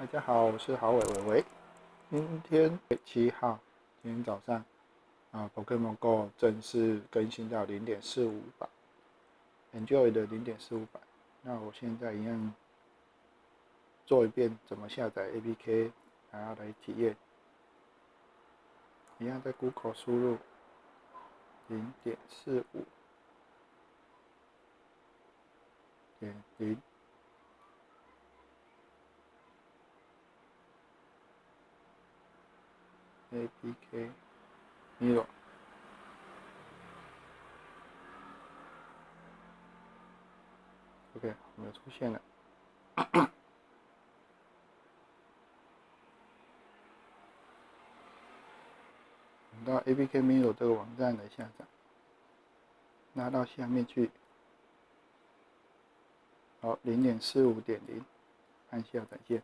大家好，我是郝伟伟伟。今天七号，今天早上啊，Pokemon Go 正式更新到零点四五版，Enjoy 的零点四五版。那我现在一样做一遍怎么下载 APK，然后来体验。一样在 Google 输入零点四五点零。A P K Mirror，OK，没有出现了。到 A P K Mirror 这个网站来下载，拉到下面去。好，零点四五点零，按下载键。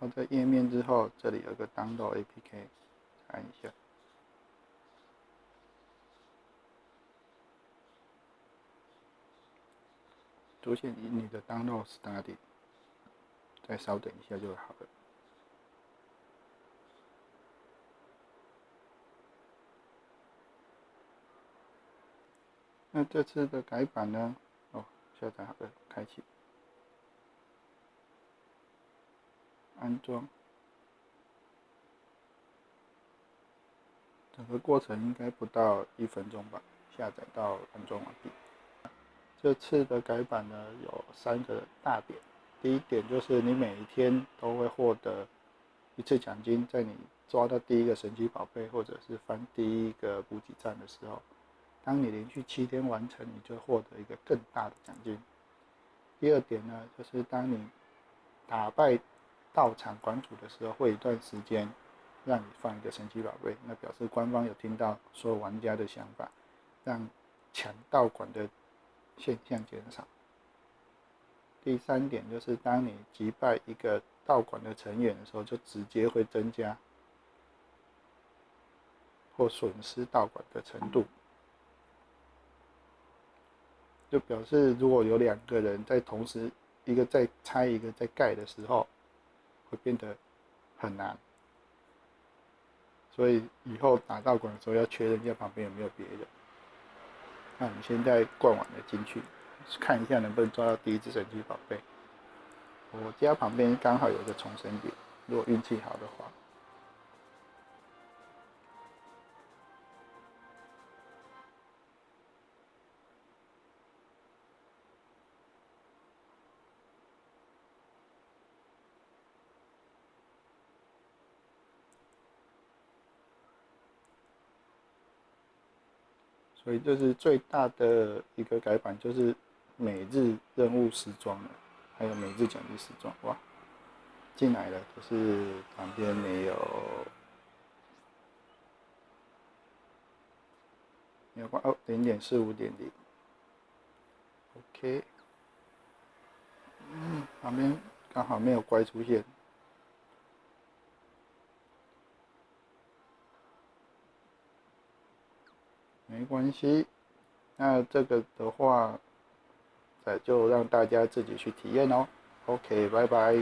好，在页面之后，这里有个 download APK，按一下，出现你你的 download study，再稍等一下就好了。那这次的改版呢？哦，下载好了，开启。安装，整个过程应该不到一分钟吧。下载到安装完毕。这次的改版呢有三个大点，第一点就是你每一天都会获得一次奖金，在你抓到第一个神奇宝贝或者是翻第一个补给站的时候，当你连续七天完成，你就获得一个更大的奖金。第二点呢，就是当你打败到场馆主的时候，会一段时间让你放一个神奇宝贝，那表示官方有听到所有玩家的想法，让抢道馆的现象减少。第三点就是，当你击败一个道馆的成员的时候，就直接会增加或损失道馆的程度，就表示如果有两个人在同时，一个在拆，一个在盖的时候。会变得很难，所以以后打道馆的时候要确认一下旁边有没有别人。那我们现在灌完了进去，看一下能不能抓到第一只神奇宝贝。我家旁边刚好有个重生点，如果运气好的话。所以这是最大的一个改版，就是每日任务时装，还有每日奖励时装。哇，进来了，可是旁边没有，没有关哦，零点四五点零，OK，嗯，旁边刚好没有怪出现。没关系，那这个的话，呃，就让大家自己去体验哦。OK，拜拜。